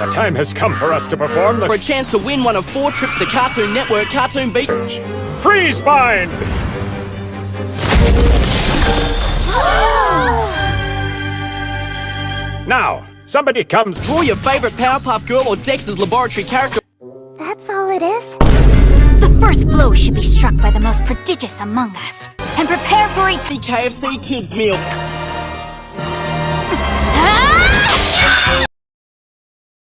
The time has come for us to perform the For a chance to win one of four trips to Cartoon Network Cartoon Beach. freeze bind. now, somebody comes. Draw your favorite Powerpuff Girl or Dexter's Laboratory character. That's all it is? The first blow should be struck by the most prodigious among us. And prepare for it. KFC Kids Meal.